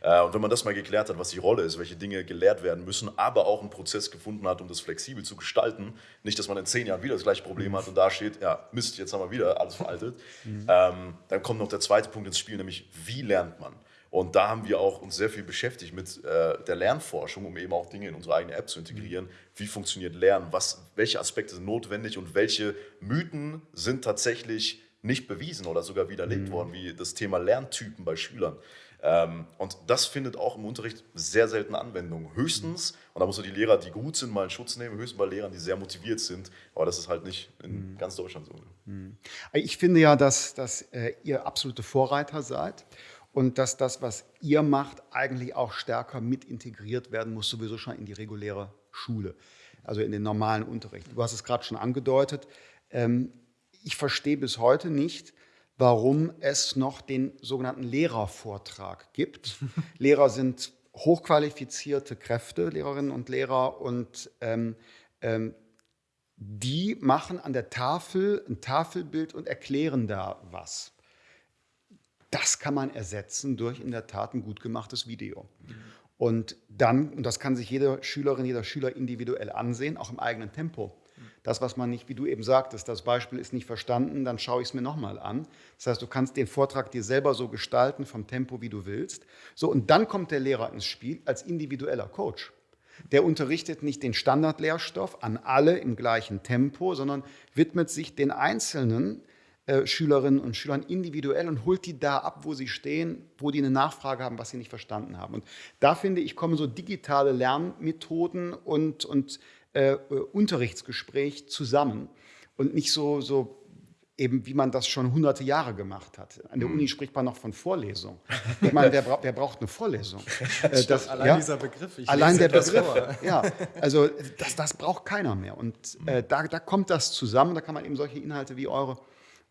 Speaker 2: Äh, und wenn man das mal geklärt hat, was die Rolle ist, welche Dinge gelehrt werden müssen, aber auch einen Prozess gefunden hat, um das flexibel zu gestalten, nicht, dass man in zehn Jahren wieder das gleiche Problem hat und da steht, ja Mist, jetzt haben wir wieder alles veraltet, mhm. ähm, dann kommt noch der zweite Punkt ins Spiel, nämlich wie lernt man? Und da haben wir auch uns sehr viel beschäftigt mit äh, der Lernforschung, um eben auch Dinge in unsere eigene App zu integrieren. Wie funktioniert Lernen? Was, welche Aspekte sind notwendig und welche Mythen sind tatsächlich nicht bewiesen oder sogar widerlegt mhm. worden, wie das Thema Lerntypen bei Schülern. Ähm, und das findet auch im Unterricht sehr selten Anwendung. Höchstens, mhm. und da muss man die Lehrer, die gut sind, mal in Schutz nehmen, höchstens bei Lehrern, die sehr motiviert sind. Aber das ist halt nicht in mhm. ganz Deutschland so.
Speaker 1: Mhm. Ich finde ja, dass, dass äh, ihr absolute Vorreiter seid und dass das, was ihr macht, eigentlich auch stärker mit integriert werden muss, sowieso schon in die reguläre Schule, also in den normalen Unterricht. Du hast es gerade schon angedeutet. Ähm, ich verstehe bis heute nicht, warum es noch den sogenannten Lehrervortrag gibt. Lehrer sind hochqualifizierte Kräfte, Lehrerinnen und Lehrer, und ähm, ähm, die machen an der Tafel ein Tafelbild und erklären da was. Das kann man ersetzen durch in der Tat ein gut gemachtes Video. Und dann, und das kann sich jede Schülerin, jeder Schüler individuell ansehen, auch im eigenen Tempo. Das, was man nicht, wie du eben sagtest, das Beispiel ist nicht verstanden, dann schaue ich es mir nochmal an. Das heißt, du kannst den Vortrag dir selber so gestalten, vom Tempo, wie du willst. So, und dann kommt der Lehrer ins Spiel als individueller Coach. Der unterrichtet nicht den Standardlehrstoff an alle im gleichen Tempo, sondern widmet sich den Einzelnen äh, Schülerinnen und Schülern individuell und holt die da ab, wo sie stehen, wo die eine Nachfrage haben, was sie nicht verstanden haben. Und da finde ich, kommen so digitale Lernmethoden und, und äh, Unterrichtsgespräch zusammen und nicht so, so eben wie man das schon hunderte Jahre gemacht hat. An der Uni spricht man noch von Vorlesung. Ich meine, wer, bra wer braucht eine Vorlesung?
Speaker 3: Äh, das, allein ja, dieser Begriff.
Speaker 1: allein der Begriff. Ja, also das, das braucht keiner mehr. Und äh, da, da kommt das zusammen. Da kann man eben solche Inhalte wie eure,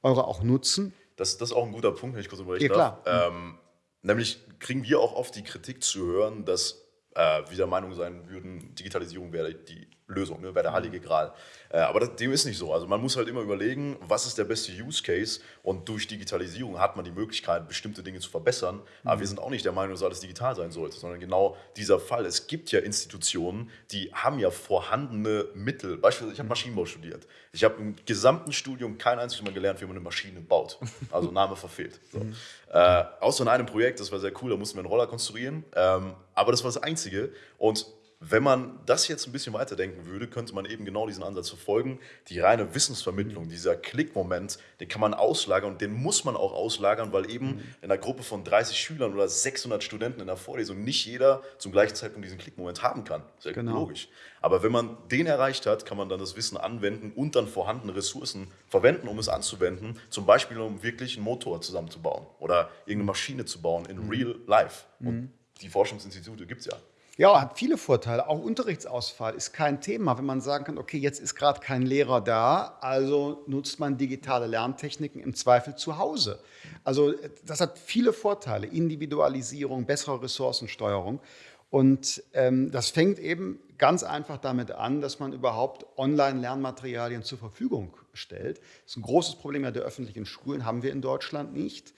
Speaker 1: eure auch nutzen.
Speaker 2: Das, das ist auch ein guter Punkt, wenn ich kurz überlegen ja, darf. Ähm, nämlich kriegen wir auch oft die Kritik zu hören, dass äh, wir der Meinung sein würden, Digitalisierung wäre die Lösung, ne, wäre der heilige Gral. Äh, aber das, dem ist nicht so. Also man muss halt immer überlegen, was ist der beste Use Case und durch Digitalisierung hat man die Möglichkeit, bestimmte Dinge zu verbessern. Aber mhm. wir sind auch nicht der Meinung, dass alles digital sein sollte, sondern genau dieser Fall. Es gibt ja Institutionen, die haben ja vorhandene Mittel. Beispielsweise, ich habe Maschinenbau studiert. Ich habe im gesamten Studium kein einziges Mal gelernt, wie man eine Maschine baut. Also Name verfehlt. So. Mhm. Äh, außer in einem Projekt, das war sehr cool, da mussten wir einen Roller konstruieren. Ähm, aber das war das Einzige. Und wenn man das jetzt ein bisschen weiterdenken würde, könnte man eben genau diesen Ansatz verfolgen. Die reine Wissensvermittlung, dieser Klickmoment, den kann man auslagern und den muss man auch auslagern, weil eben mhm. in einer Gruppe von 30 Schülern oder 600 Studenten in der Vorlesung nicht jeder zum gleichen Zeitpunkt diesen Klickmoment haben kann. Sehr genau. logisch. Aber wenn man den erreicht hat, kann man dann das Wissen anwenden und dann vorhandene Ressourcen verwenden, um es anzuwenden. Zum Beispiel, um wirklich einen Motor zusammenzubauen oder irgendeine Maschine zu bauen in mhm. real life. Und mhm. die Forschungsinstitute gibt es ja.
Speaker 1: Ja, hat viele Vorteile. Auch Unterrichtsausfall ist kein Thema, wenn man sagen kann, okay, jetzt ist gerade kein Lehrer da, also nutzt man digitale Lerntechniken im Zweifel zu Hause. Also das hat viele Vorteile, Individualisierung, bessere Ressourcensteuerung. Und ähm, das fängt eben ganz einfach damit an, dass man überhaupt Online-Lernmaterialien zur Verfügung stellt. Das ist ein großes Problem ja der öffentlichen Schulen, haben wir in Deutschland nicht.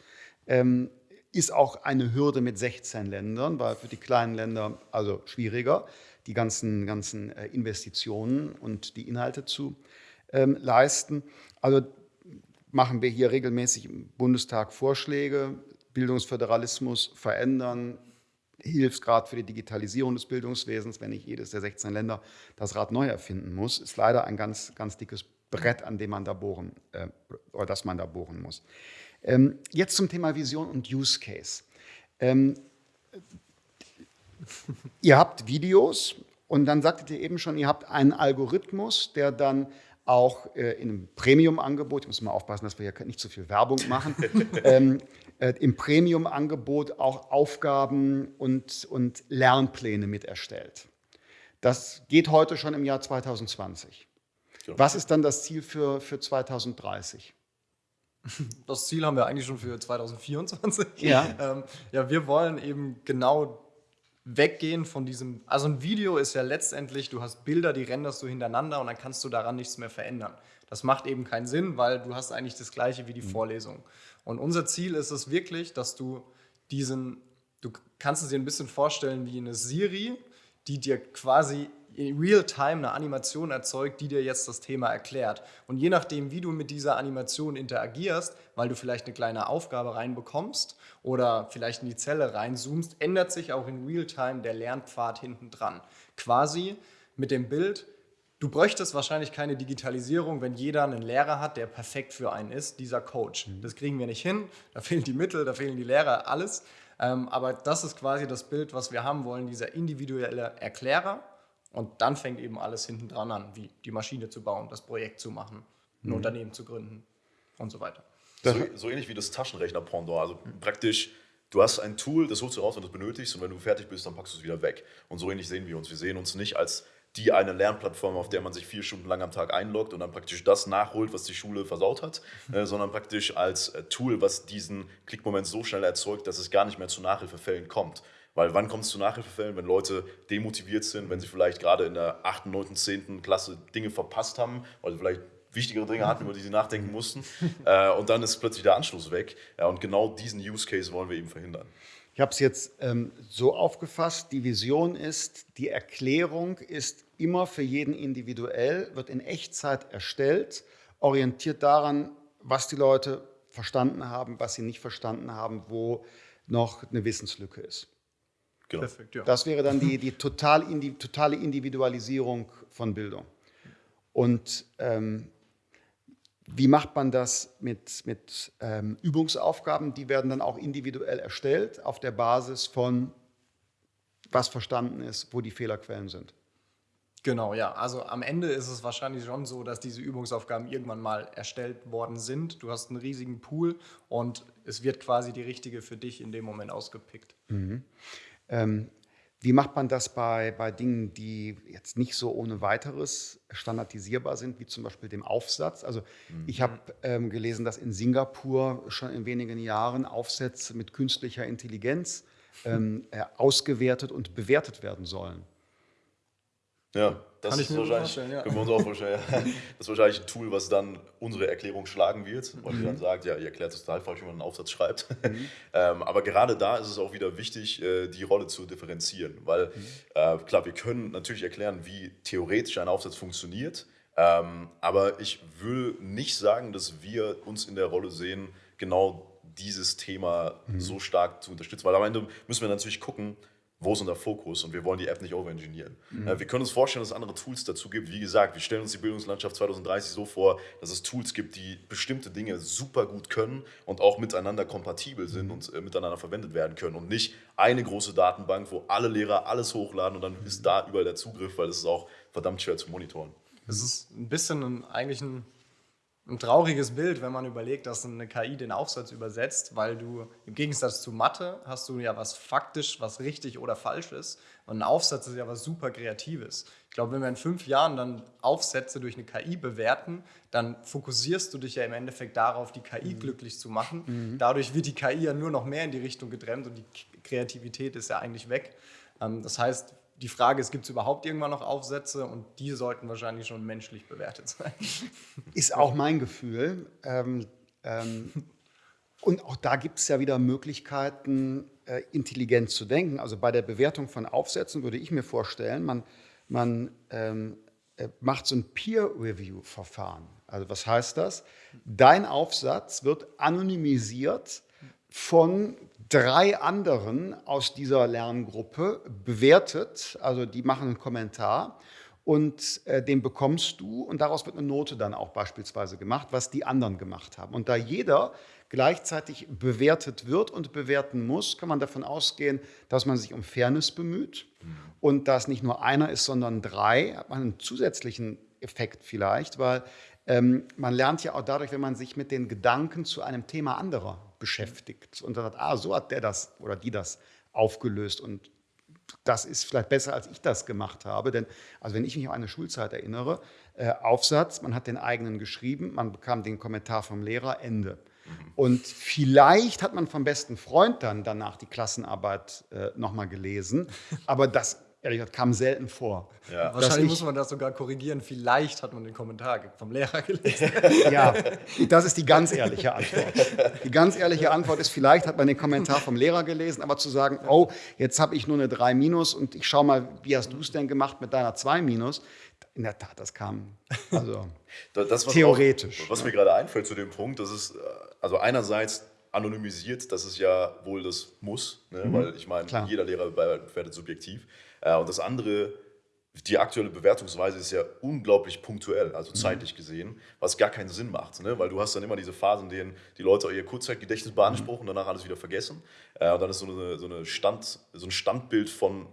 Speaker 1: Ähm, ist auch eine Hürde mit 16 Ländern, weil für die kleinen Länder also schwieriger, die ganzen, ganzen äh, Investitionen und die Inhalte zu ähm, leisten. Also machen wir hier regelmäßig im Bundestag Vorschläge, Bildungsföderalismus verändern, Hilfsgrad für die Digitalisierung des Bildungswesens, wenn nicht jedes der 16 Länder das Rad neu erfinden muss, ist leider ein ganz, ganz dickes Brett, an dem man da bohren, äh, oder das man da bohren muss. Ähm, jetzt zum Thema Vision und Use Case. Ähm, ihr habt Videos und dann sagtet ihr eben schon, ihr habt einen Algorithmus, der dann auch äh, in einem Premium-Angebot, ich muss mal aufpassen, dass wir hier nicht zu viel Werbung machen, ähm, äh, im Premium-Angebot auch Aufgaben und, und Lernpläne mit erstellt. Das geht heute schon im Jahr 2020. Was ist dann das Ziel für, für 2030?
Speaker 3: Das Ziel haben wir eigentlich schon für 2024.
Speaker 1: Ja.
Speaker 3: ähm, ja, wir wollen eben genau weggehen von diesem. Also ein Video ist ja letztendlich, du hast Bilder, die renderst du hintereinander und dann kannst du daran nichts mehr verändern. Das macht eben keinen Sinn, weil du hast eigentlich das gleiche wie die mhm. Vorlesung. Und unser Ziel ist es wirklich, dass du diesen, du kannst es dir ein bisschen vorstellen wie eine Siri, die dir quasi in Real-Time eine Animation erzeugt, die dir jetzt das Thema erklärt. Und je nachdem, wie du mit dieser Animation interagierst, weil du vielleicht eine kleine Aufgabe reinbekommst oder vielleicht in die Zelle reinzoomst, ändert sich auch in Real-Time der Lernpfad hinten dran. Quasi mit dem Bild, du bräuchtest wahrscheinlich keine Digitalisierung, wenn jeder einen Lehrer hat, der perfekt für einen ist, dieser Coach. Mhm. Das kriegen wir nicht hin, da fehlen die Mittel, da fehlen die Lehrer, alles. Ähm, aber das ist quasi das Bild, was wir haben wollen, dieser individuelle Erklärer, und dann fängt eben alles hinten dran an, wie die Maschine zu bauen, das Projekt zu machen, ein mhm. Unternehmen zu gründen und so weiter.
Speaker 2: So, so ähnlich wie das Taschenrechner-Pendant. Also mhm. praktisch, du hast ein Tool, das holst du raus, wenn du es benötigst, und wenn du fertig bist, dann packst du es wieder weg. Und so ähnlich sehen wir uns. Wir sehen uns nicht als die eine Lernplattform, auf der man sich vier Stunden lang am Tag einloggt und dann praktisch das nachholt, was die Schule versaut hat, mhm. äh, sondern praktisch als äh, Tool, was diesen Klickmoment so schnell erzeugt, dass es gar nicht mehr zu Nachhilfefällen kommt. Weil wann kommt es zu Nachhilfefällen, wenn Leute demotiviert sind, wenn sie vielleicht gerade in der 8., 9., 10. Klasse Dinge verpasst haben, weil sie vielleicht wichtigere Dinge hatten, über die sie nachdenken mussten. äh, und dann ist plötzlich der Anschluss weg. Ja, und genau diesen Use Case wollen wir eben verhindern.
Speaker 1: Ich habe es jetzt ähm, so aufgefasst, die Vision ist, die Erklärung ist immer für jeden individuell, wird in Echtzeit erstellt, orientiert daran, was die Leute verstanden haben, was sie nicht verstanden haben, wo noch eine Wissenslücke ist. Genau. Perfekt, ja. Das wäre dann die, die total indi totale Individualisierung von Bildung. Und ähm, wie macht man das mit, mit ähm, Übungsaufgaben? Die werden dann auch individuell erstellt auf der Basis von, was verstanden ist, wo die Fehlerquellen sind.
Speaker 3: Genau, ja. Also am Ende ist es wahrscheinlich schon so, dass diese Übungsaufgaben irgendwann mal erstellt worden sind. Du hast einen riesigen Pool und es wird quasi die richtige für dich in dem Moment ausgepickt. Mhm.
Speaker 1: Ähm, wie macht man das bei, bei Dingen, die jetzt nicht so ohne weiteres standardisierbar sind, wie zum Beispiel dem Aufsatz? Also mhm. ich habe ähm, gelesen, dass in Singapur schon in wenigen Jahren Aufsätze mit künstlicher Intelligenz ähm, äh, ausgewertet und bewertet werden sollen.
Speaker 2: Ja, das Kann ist wahrscheinlich, ja. können wir uns auch vorstellen. das ist wahrscheinlich ein Tool, was dann unsere Erklärung schlagen wird, weil mhm. die dann sagt, ja, ihr erklärt es total falsch, wie man einen Aufsatz schreibt. Mhm. ähm, aber gerade da ist es auch wieder wichtig, äh, die Rolle zu differenzieren, weil mhm. äh, klar, wir können natürlich erklären, wie theoretisch ein Aufsatz funktioniert, ähm, aber ich will nicht sagen, dass wir uns in der Rolle sehen, genau dieses Thema mhm. so stark zu unterstützen, weil am Ende müssen wir natürlich gucken, wo ist unser Fokus und wir wollen die App nicht overengineeren. Mhm. Äh, wir können uns vorstellen, dass es andere Tools dazu gibt. Wie gesagt, wir stellen uns die Bildungslandschaft 2030 so vor, dass es Tools gibt, die bestimmte Dinge super gut können und auch miteinander kompatibel sind mhm. und äh, miteinander verwendet werden können und nicht eine große Datenbank, wo alle Lehrer alles hochladen und dann mhm. ist da überall der Zugriff, weil das ist auch verdammt schwer zu monitoren.
Speaker 3: Es ist ein bisschen ein, eigentlich ein ein trauriges Bild, wenn man überlegt, dass eine KI den Aufsatz übersetzt, weil du im Gegensatz zu Mathe hast du ja was faktisch, was richtig oder falsch ist. Und ein Aufsatz ist ja was super Kreatives. Ich glaube, wenn wir in fünf Jahren dann Aufsätze durch eine KI bewerten, dann fokussierst du dich ja im Endeffekt darauf, die KI mhm. glücklich zu machen. Mhm. Dadurch wird die KI ja nur noch mehr in die Richtung gedrängt und die Kreativität ist ja eigentlich weg. Ähm, das heißt, die Frage ist, gibt es überhaupt irgendwann noch Aufsätze und die sollten wahrscheinlich schon menschlich bewertet sein.
Speaker 1: Ist auch mein Gefühl. Ähm, ähm, und auch da gibt es ja wieder Möglichkeiten, äh, intelligent zu denken. Also bei der Bewertung von Aufsätzen würde ich mir vorstellen, man, man ähm, äh, macht so ein Peer-Review-Verfahren. Also was heißt das? Dein Aufsatz wird anonymisiert von drei anderen aus dieser Lerngruppe bewertet. Also die machen einen Kommentar und äh, den bekommst du und daraus wird eine Note dann auch beispielsweise gemacht, was die anderen gemacht haben. Und da jeder gleichzeitig bewertet wird und bewerten muss, kann man davon ausgehen, dass man sich um Fairness bemüht und dass nicht nur einer ist, sondern drei, hat man einen zusätzlichen Effekt vielleicht, weil ähm, man lernt ja auch dadurch, wenn man sich mit den Gedanken zu einem Thema anderer beschäftigt und sagt, ah, so hat der das oder die das aufgelöst und das ist vielleicht besser, als ich das gemacht habe. Denn also wenn ich mich an eine Schulzeit erinnere, äh, Aufsatz, man hat den eigenen geschrieben, man bekam den Kommentar vom Lehrer, Ende. Mhm. Und vielleicht hat man vom besten Freund dann danach die Klassenarbeit äh, nochmal gelesen, aber das ehrlich gesagt, kam selten vor.
Speaker 3: Ja. Wahrscheinlich ich, muss man das sogar korrigieren. Vielleicht hat man den Kommentar vom Lehrer gelesen.
Speaker 1: ja, das ist die ganz ehrliche Antwort. Die ganz ehrliche Antwort ist, vielleicht hat man den Kommentar vom Lehrer gelesen, aber zu sagen, oh, jetzt habe ich nur eine 3 minus und ich schaue mal, wie hast du es denn gemacht mit deiner 2 minus? In der Tat, das kam also
Speaker 2: das, was theoretisch. Auch, was mir gerade einfällt zu dem Punkt, das ist äh, also einerseits anonymisiert, das ist ja wohl das Muss, ne? mhm. weil ich meine, jeder Lehrer bewertet subjektiv. Äh, und das andere, die aktuelle Bewertungsweise ist ja unglaublich punktuell, also mhm. zeitlich gesehen, was gar keinen Sinn macht. Ne? Weil du hast dann immer diese Phasen, in denen die Leute ihr Kurzzeitgedächtnis beanspruchen und danach alles wieder vergessen. Äh, und dann ist so, eine, so, eine Stand, so ein Standbild von,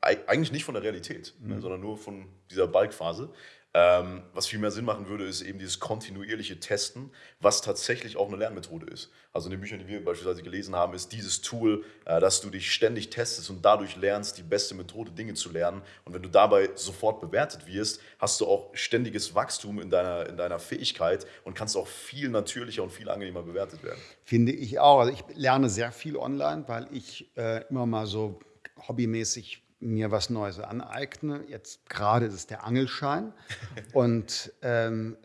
Speaker 2: eigentlich nicht von der Realität, ne? mhm. sondern nur von dieser Balkphase. Ähm, was viel mehr Sinn machen würde, ist eben dieses kontinuierliche Testen, was tatsächlich auch eine Lernmethode ist. Also in den Büchern, die wir beispielsweise gelesen haben, ist dieses Tool, äh, dass du dich ständig testest und dadurch lernst, die beste Methode, Dinge zu lernen. Und wenn du dabei sofort bewertet wirst, hast du auch ständiges Wachstum in deiner, in deiner Fähigkeit und kannst auch viel natürlicher und viel angenehmer bewertet werden.
Speaker 1: Finde ich auch. Also ich lerne sehr viel online, weil ich äh, immer mal so hobbymäßig mir was Neues aneigne. Jetzt gerade ist es der Angelschein. Und ähm,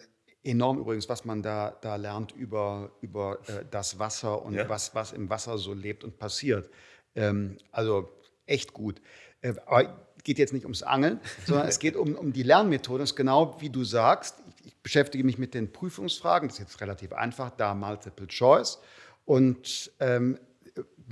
Speaker 1: enorm übrigens, was man da, da lernt über, über äh, das Wasser und ja. was, was im Wasser so lebt und passiert. Ähm, also echt gut. Äh, aber geht jetzt nicht ums Angeln, sondern es geht um, um die Lernmethode. Das ist genau wie du sagst. Ich, ich beschäftige mich mit den Prüfungsfragen. Das ist jetzt relativ einfach, da Multiple Choice. Und ähm,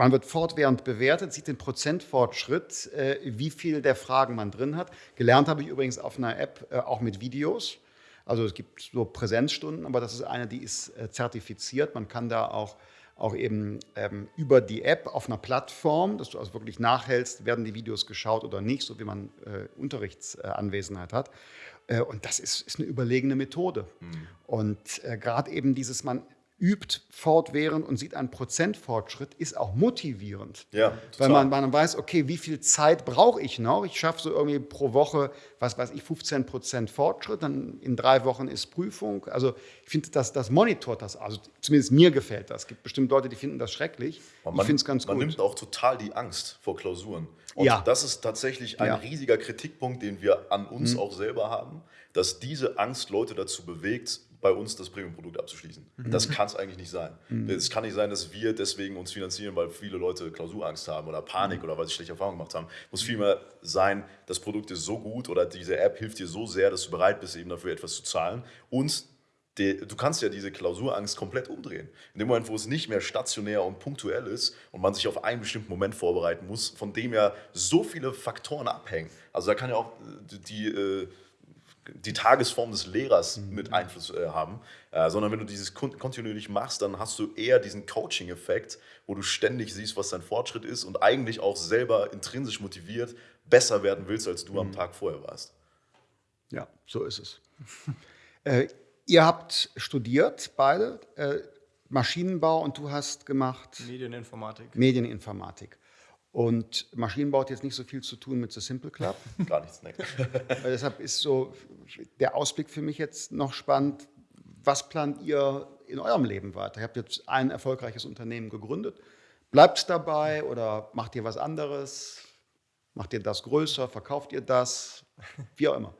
Speaker 1: man wird fortwährend bewertet, sieht den Prozentfortschritt, äh, wie viel der Fragen man drin hat. Gelernt habe ich übrigens auf einer App äh, auch mit Videos. Also es gibt so Präsenzstunden, aber das ist eine, die ist äh, zertifiziert. Man kann da auch auch eben ähm, über die App auf einer Plattform, dass du also wirklich nachhältst, werden die Videos geschaut oder nicht, so wie man äh, Unterrichtsanwesenheit hat. Äh, und das ist, ist, eine überlegene Methode. Mhm. Und äh, gerade eben dieses, man übt fortwährend und sieht einen Prozentfortschritt, ist auch motivierend. Ja, Weil man, man weiß, okay, wie viel Zeit brauche ich noch? Ich schaffe so irgendwie pro Woche, was weiß ich, 15 Prozent Fortschritt, dann in drei Wochen ist Prüfung. Also ich finde, das, das monitort das, also zumindest mir gefällt das. Es gibt bestimmt Leute, die finden das schrecklich.
Speaker 2: Man, ich finde es ganz man gut. Man nimmt auch total die Angst vor Klausuren. Und ja. das ist tatsächlich ein ja. riesiger Kritikpunkt, den wir an uns mhm. auch selber haben, dass diese Angst Leute dazu bewegt, bei uns das Premium-Produkt abzuschließen. Mhm. Das kann es eigentlich nicht sein. Mhm. Es kann nicht sein, dass wir deswegen uns finanzieren, weil viele Leute Klausurangst haben oder Panik mhm. oder weil sie schlechte Erfahrungen gemacht haben. Muss vielmehr sein, das Produkt ist so gut oder diese App hilft dir so sehr, dass du bereit bist, eben dafür etwas zu zahlen. Und du kannst ja diese Klausurangst komplett umdrehen. In dem Moment, wo es nicht mehr stationär und punktuell ist und man sich auf einen bestimmten Moment vorbereiten muss, von dem ja so viele Faktoren abhängen. Also da kann ja auch die, die äh, die Tagesform des Lehrers mhm. mit Einfluss äh, haben, äh, sondern wenn du dieses kontinuierlich machst, dann hast du eher diesen Coaching-Effekt, wo du ständig siehst, was dein Fortschritt ist und eigentlich auch selber intrinsisch motiviert besser werden willst, als du mhm. am Tag vorher warst.
Speaker 1: Ja, so ist es. äh, ihr habt studiert, beide, äh, Maschinenbau und du hast gemacht
Speaker 3: Medieninformatik.
Speaker 1: Medieninformatik. Und Maschinenbau hat jetzt nicht so viel zu tun mit The Simple Club.
Speaker 2: Gar nichts, ne.
Speaker 1: Deshalb ist so der Ausblick für mich jetzt noch spannend. Was plant ihr in eurem Leben weiter? Ihr habt jetzt ein erfolgreiches Unternehmen gegründet. Bleibt es dabei oder macht ihr was anderes? Macht ihr das größer? Verkauft ihr das? Wie auch immer.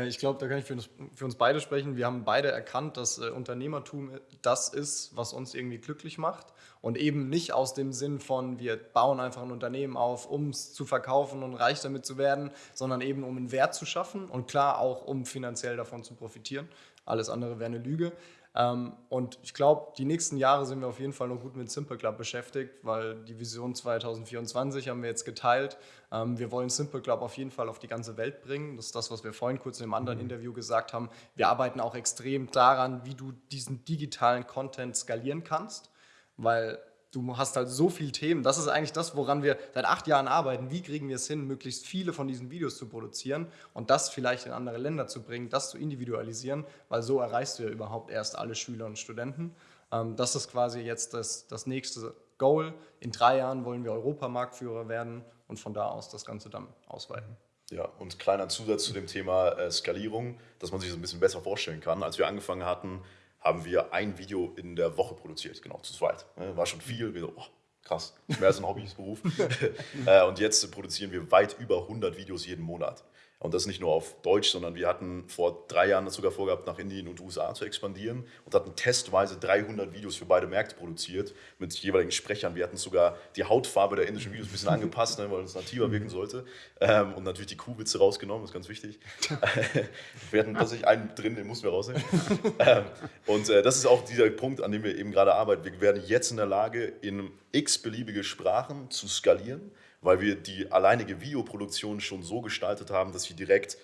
Speaker 3: Äh, ich glaube, da kann ich für uns, für uns, beide sprechen. Wir haben beide erkannt, dass äh, Unternehmertum das ist, was uns irgendwie glücklich macht. Und eben nicht aus dem Sinn von, wir bauen einfach ein Unternehmen auf, um es zu verkaufen und reich damit zu werden, sondern eben um einen Wert zu schaffen und klar auch, um finanziell davon zu profitieren. Alles andere wäre eine Lüge. Ähm, und ich glaube, die nächsten Jahre sind wir auf jeden Fall noch gut mit Simple Club beschäftigt, weil die Vision 2024 haben wir jetzt geteilt. Ähm, wir wollen Simple Club auf jeden Fall auf die ganze Welt bringen. Das ist das, was wir vorhin kurz in einem anderen mhm. Interview gesagt haben. Wir arbeiten auch extrem daran, wie du diesen digitalen Content skalieren kannst, weil du hast halt so viele Themen. Das ist eigentlich das, woran wir seit acht Jahren arbeiten. Wie kriegen wir es hin, möglichst viele von diesen Videos zu produzieren und das vielleicht in andere Länder zu bringen, das zu individualisieren, weil so erreichst du ja überhaupt erst alle Schüler und Studenten. Ähm, das ist quasi jetzt das, das nächste Goal. In drei Jahren wollen wir Europamarktführer werden und von da aus das Ganze dann ausweiten.
Speaker 2: Ja, und kleiner Zusatz zu dem Thema äh, Skalierung, dass man sich das ein bisschen besser vorstellen kann. Als wir angefangen hatten, haben wir ein Video in der Woche produziert, genau, zu zweit. Ne, war schon viel, wir so, oh, krass, mehr als ein Hobbysberuf. Äh, und jetzt produzieren wir weit über 100 Videos jeden Monat. Und das nicht nur auf Deutsch, sondern wir hatten vor drei Jahren das sogar vorgehabt, nach Indien und USA zu expandieren und hatten testweise 300 Videos für beide Märkte produziert mit jeweiligen Sprechern. Wir hatten sogar die Hautfarbe der indischen Videos ein bisschen angepasst, ne, weil es nativer wirken sollte. Ähm, und natürlich die Kuhwitze rausgenommen, das ist ganz wichtig. wir hatten tatsächlich einen drin, den mussten wir rausnehmen. ähm, und äh, das ist auch dieser Punkt, an dem wir eben gerade arbeiten. Wir werden jetzt in der Lage, in x beliebige Sprachen zu skalieren weil wir die alleinige Videoproduktion schon so gestaltet haben, dass sie direkt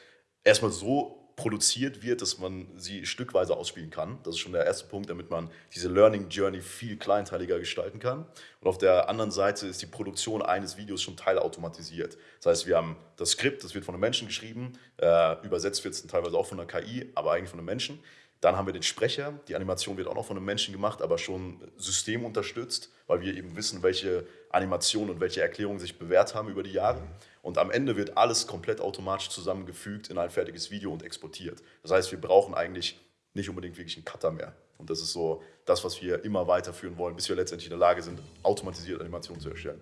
Speaker 2: erstmal so produziert wird, dass man sie stückweise ausspielen kann. Das ist schon der erste Punkt, damit man diese Learning Journey viel kleinteiliger gestalten kann. Und auf der anderen Seite ist die Produktion eines Videos schon teilautomatisiert. Das heißt, wir haben das Skript, das wird von einem Menschen geschrieben, äh, übersetzt wird es teilweise auch von einer KI, aber eigentlich von einem Menschen. Dann haben wir den Sprecher. Die Animation wird auch noch von einem Menschen gemacht, aber schon systemunterstützt, weil wir eben wissen, welche Animationen und welche Erklärungen sich bewährt haben über die Jahre. Und am Ende wird alles komplett automatisch zusammengefügt in ein fertiges Video und exportiert. Das heißt, wir brauchen eigentlich nicht unbedingt wirklich einen Cutter mehr. Und das ist so das, was wir immer weiterführen wollen, bis wir letztendlich in der Lage sind, automatisiert Animationen zu erstellen.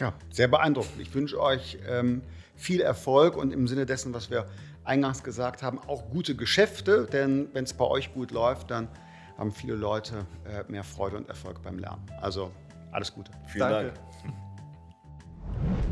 Speaker 1: Ja, sehr beeindruckend. Ich wünsche euch ähm, viel Erfolg und im Sinne dessen, was wir eingangs gesagt haben, auch gute Geschäfte. Denn wenn es bei euch gut läuft, dann haben viele Leute äh, mehr Freude und Erfolg beim Lernen. Also alles Gute.
Speaker 2: Vielen Danke. Dank.